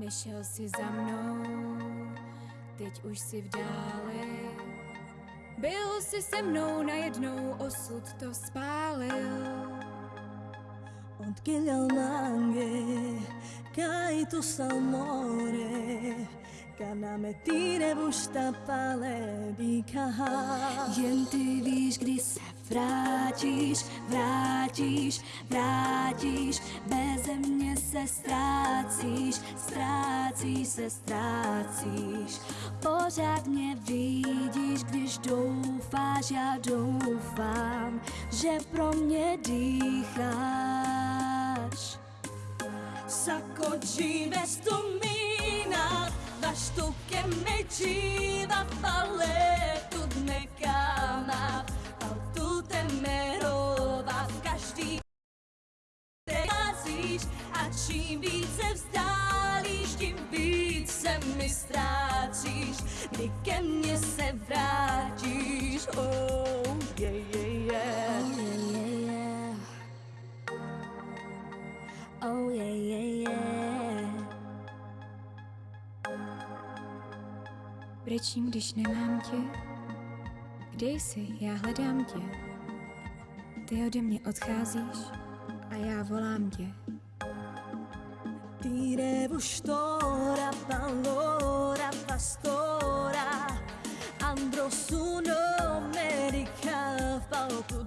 Nešel si za mnou, teď už si v dáli. Byl si se mnou najednou, osud to spálil. Odkilja mange, kaj tu salmore, kana me tire bušta pale dikaha. Jen ty víš, kdy se vrátíš, vrátíš, vrátíš, beze mě se ztrácíš, ztrácíš se, ztrácíš. Pořád mě vidíš, když doufáš, já doufám, že pro mě dýcháš. S'accorgi vestumina, daš tu che me civa falle, tu me kama, al tu temerova, každý razíš a čím více vzdálíš, tím víc se mi ztrácíš, kdy ke se vrátíš, oh, yeah, yeah, yeah. Brečím, když nemám tě. Kde jsi? Já hledám tě. Ty ode mě odcházíš a já volám tě. Dire bustora, pallora, pastora Andrò su Amerika v palku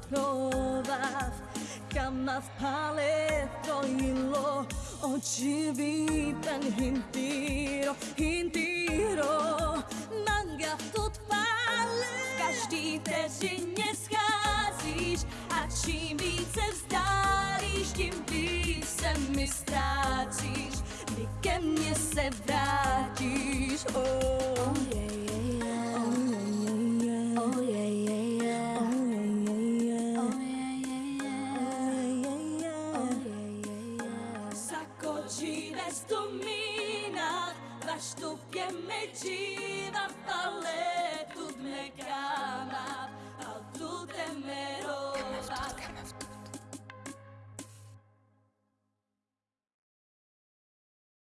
Pen hintiro, hintiro Manga tut pale V každý vteřině scházíš A čím více vzdálíš, tím víc se mi ztrácíš. Kdy ke mně se vrátíš, oh, Questo mina, baš tu pjeme dživa, paletut me kao.